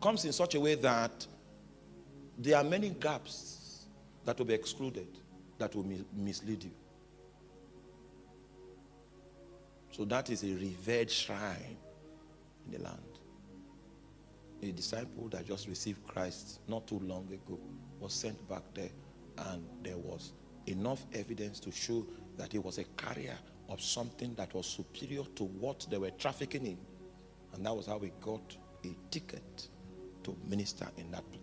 comes in such a way that there are many gaps that will be excluded that will mislead you. So that is a revered shrine in the land. A disciple that just received Christ not too long ago was sent back there and there was enough evidence to show that he was a carrier of something that was superior to what they were trafficking in. And that was how we got a ticket to minister in that place.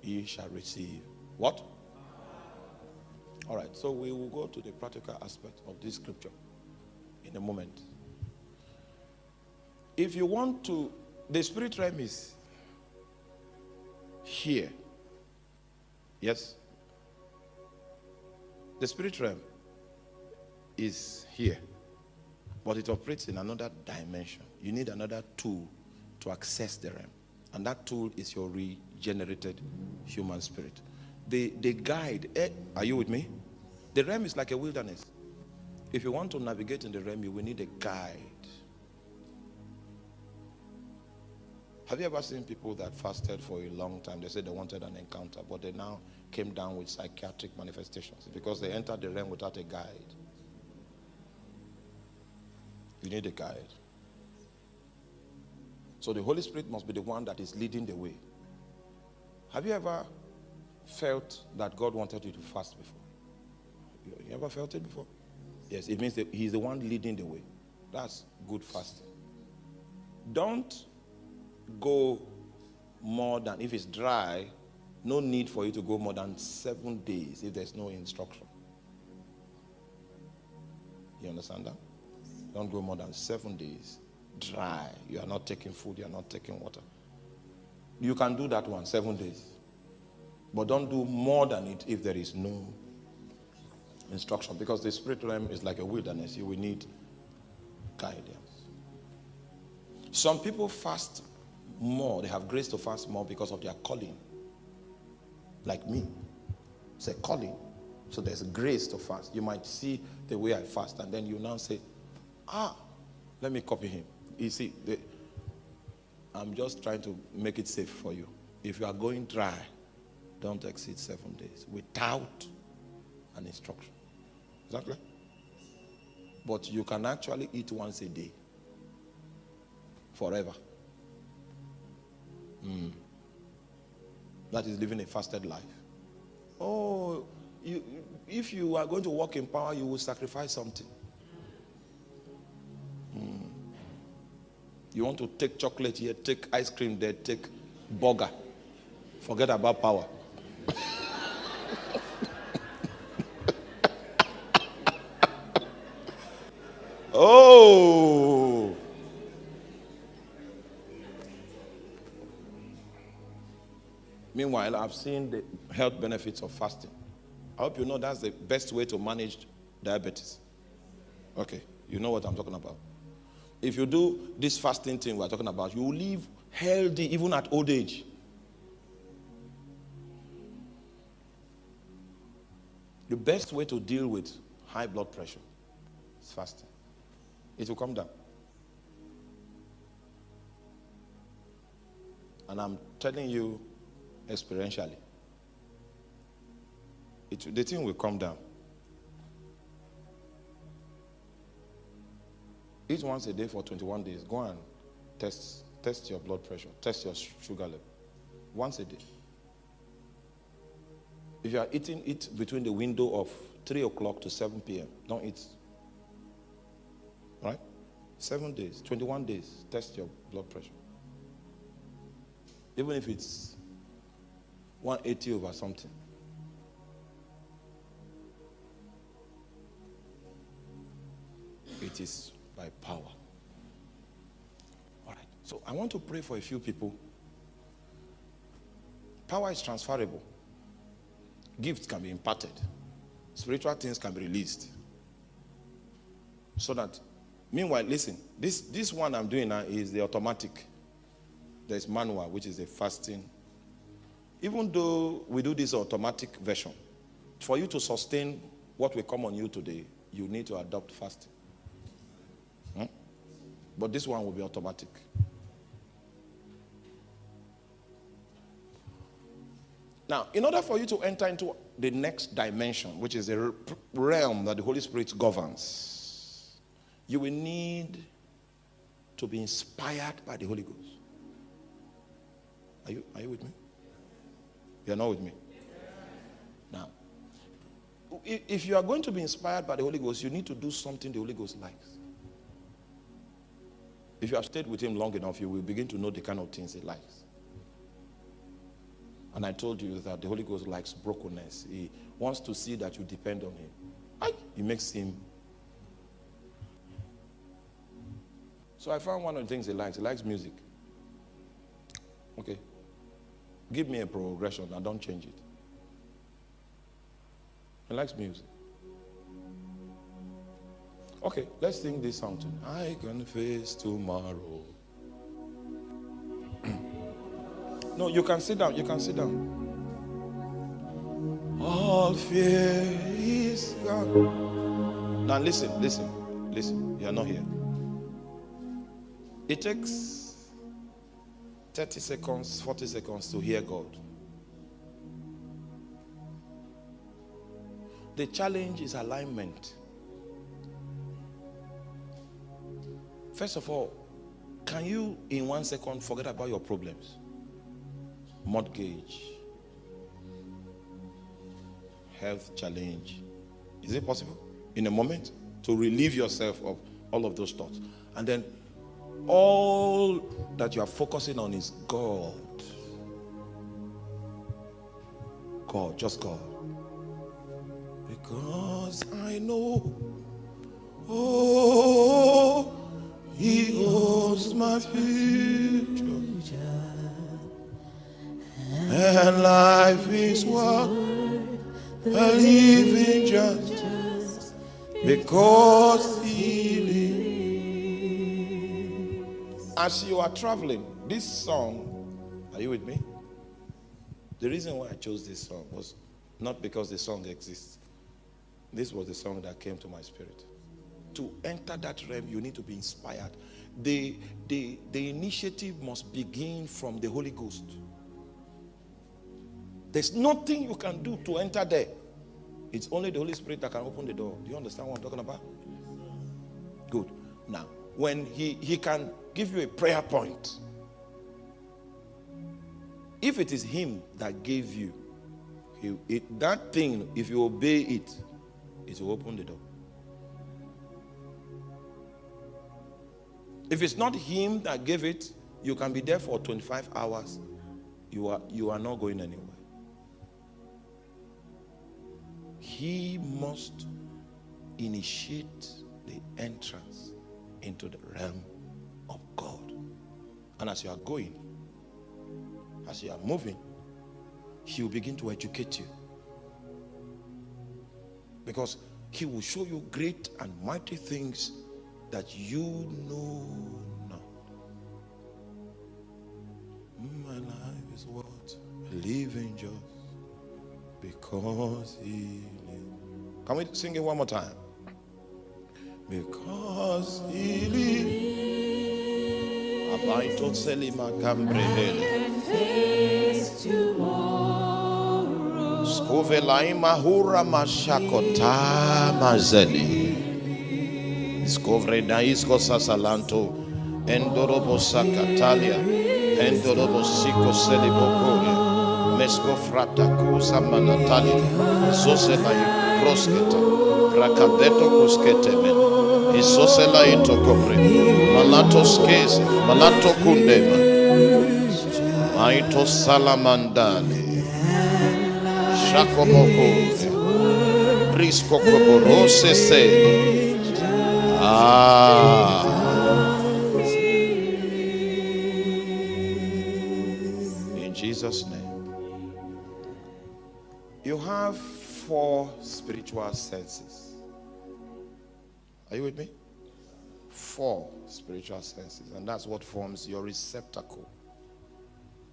He shall receive what? All right, so we will go to the practical aspect of this scripture in a moment. If you want to, the spirit realm is here. Yes? The spirit realm is here, but it operates in another dimension. You need another tool to access the realm, and that tool is your regenerated human spirit. The, the guide, eh, are you with me? The realm is like a wilderness. If you want to navigate in the realm, you will need a guide. Have you ever seen people that fasted for a long time? They said they wanted an encounter, but they now came down with psychiatric manifestations because they entered the realm without a guide. You need a guide. So the Holy Spirit must be the one that is leading the way. Have you ever felt that God wanted you to fast before? You ever felt it before? Yes, it means that He's the one leading the way. That's good fasting. Don't go more than, if it's dry, no need for you to go more than seven days if there's no instruction. You understand that? Don't go more than seven days dry. You are not taking food, you are not taking water. You can do that one, seven days. But don't do more than it if there is no instruction. Because the spirit realm is like a wilderness. You will need guidance. Some people fast more. They have grace to fast more because of their calling. Like me. It's a calling. So there's grace to fast. You might see the way I fast and then you now say, ah, let me copy him. You see, the, I'm just trying to make it safe for you. If you are going dry, don't exceed seven days without an instruction. Exactly. But you can actually eat once a day forever. Mm. That is living a fasted life. Oh, you, if you are going to walk in power, you will sacrifice something. You want to take chocolate here, take ice cream there, take burger. Forget about power. oh! Meanwhile, I've seen the health benefits of fasting. I hope you know that's the best way to manage diabetes. Okay, you know what I'm talking about. If you do this fasting thing we're talking about, you will live healthy even at old age. The best way to deal with high blood pressure is fasting. It will come down. And I'm telling you, experientially. It, the thing will come down. Eat once a day for 21 days. Go and test, test your blood pressure, test your sugar level. Once a day. If you are eating it between the window of 3 o'clock to 7 p.m., don't eat. Right? Seven days, 21 days, test your blood pressure. Even if it's 180 over something. It is by power. All right. So I want to pray for a few people. Power is transferable. Gifts can be imparted. Spiritual things can be released. So that, meanwhile, listen, this, this one I'm doing now is the automatic. There's manual, which is the fasting even though we do this automatic version, for you to sustain what will come on you today, you need to adopt fasting. But this one will be automatic. Now, in order for you to enter into the next dimension, which is the realm that the Holy Spirit governs, you will need to be inspired by the Holy Ghost. Are you, are you with me? You're not with me? Now, if you are going to be inspired by the Holy Ghost, you need to do something the Holy Ghost likes. If you have stayed with him long enough, you will begin to know the kind of things he likes. And I told you that the Holy Ghost likes brokenness. He wants to see that you depend on him. He makes him. So I found one of the things he likes. He likes music. Okay. Give me a progression and don't change it. He likes music. Okay, let's sing this song too. I can face tomorrow. No, you can sit down. You can sit down. All fear is gone. Now listen, listen, listen. You are not here. It takes 30 seconds, 40 seconds to hear God. The challenge is alignment. First of all, can you in one second forget about your problems? mortgage, health challenge. Is it possible in a moment to relieve yourself of all of those thoughts? And then all that you are focusing on is God. God, just God. Because I know, oh, He holds my future. And life is worth a living just because he lives. As you are traveling, this song, are you with me? The reason why I chose this song was not because the song exists. This was the song that came to my spirit. To enter that realm, you need to be inspired. The, the, the initiative must begin from the Holy Ghost. There's nothing you can do to enter there. It's only the Holy Spirit that can open the door. Do you understand what I'm talking about? Good. Now, when he, he can give you a prayer point, if it is him that gave you, he, it, that thing, if you obey it, it will open the door. If it's not him that gave it, you can be there for 25 hours. You are, you are not going anywhere. he must initiate the entrance into the realm of God. And as you are going, as you are moving, he will begin to educate you. Because he will show you great and mighty things that you know not. My life is what living just because he lives. can we sing it one more time? Because he lives. Abaito selima kambrehele. Skovelai mahura mashakota mazeli. Skovre naisko sasalanto. Endorobo sakatalia. Endorobo siko selibokoria. Mesko frata kusa manatali. Zosela proskete rakadeto kuskete men isosela ito kopre malato skese malato kundema maito salamandale shakomoko prisco koborose se ah in Jesus name you have four spiritual senses. Are you with me? Four spiritual senses, and that's what forms your receptacle.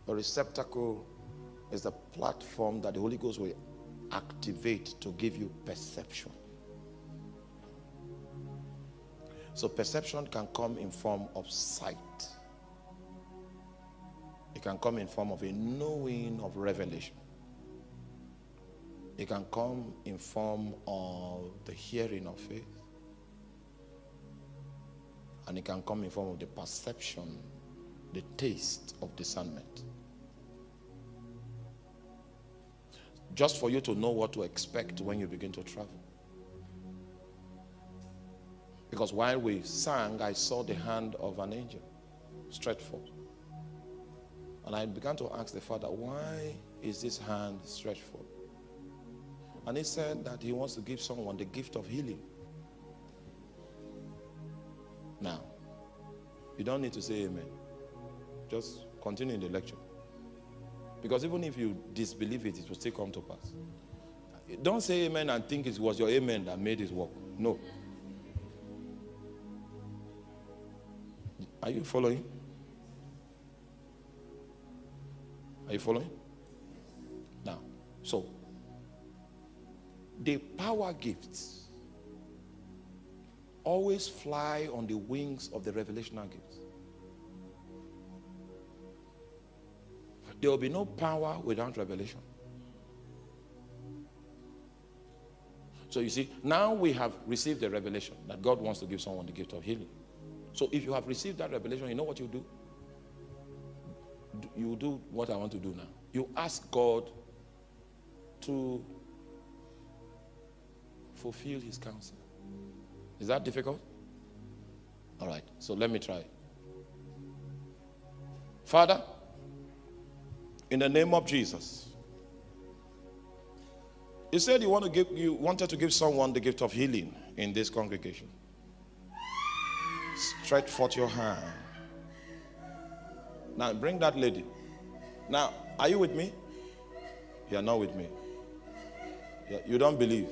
The receptacle is the platform that the Holy Ghost will activate to give you perception. So perception can come in form of sight. It can come in form of a knowing of revelation. It can come in form of the hearing of faith. And it can come in form of the perception, the taste of discernment. Just for you to know what to expect when you begin to travel. Because while we sang, I saw the hand of an angel stretched forth. And I began to ask the Father, why is this hand stretched forth? And he said that he wants to give someone the gift of healing. Now, you don't need to say amen. Just continue in the lecture. Because even if you disbelieve it, it will still come to pass. Don't say amen and think it was your amen that made it work. No. Are you following? Are you following? Now, so the power gifts always fly on the wings of the revelational gifts. There will be no power without revelation. So you see, now we have received the revelation that God wants to give someone the gift of healing. So if you have received that revelation, you know what you do? You do what I want to do now. You ask God to fulfill his counsel. Is that difficult? All right, so let me try. Father, in the name of Jesus, you said you want to give you wanted to give someone the gift of healing in this congregation. Stretch forth your hand. Now bring that lady. Now, are you with me? You are not with me. You don't believe.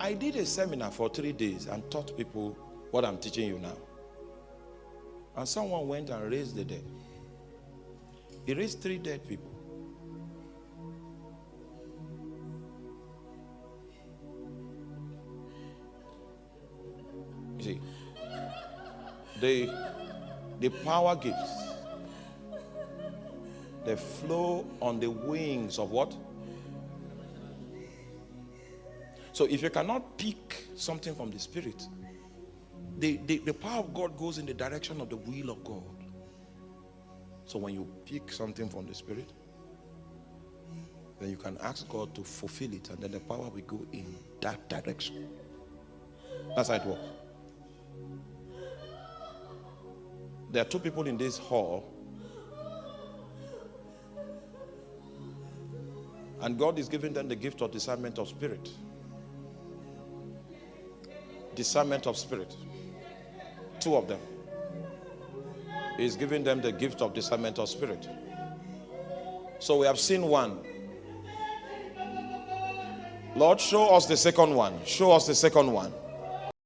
I did a seminar for three days and taught people what I'm teaching you now. And someone went and raised the dead. He raised three dead people. The, the power gifts, they flow on the wings of what? So if you cannot pick something from the spirit, the, the, the power of God goes in the direction of the will of God. So when you pick something from the spirit, then you can ask God to fulfill it and then the power will go in that direction. That's how it works. There are two people in this hall. And God is giving them the gift of discernment of spirit. Discernment of spirit. Two of them. He's giving them the gift of discernment of spirit. So we have seen one. Lord, show us the second one. Show us the second one.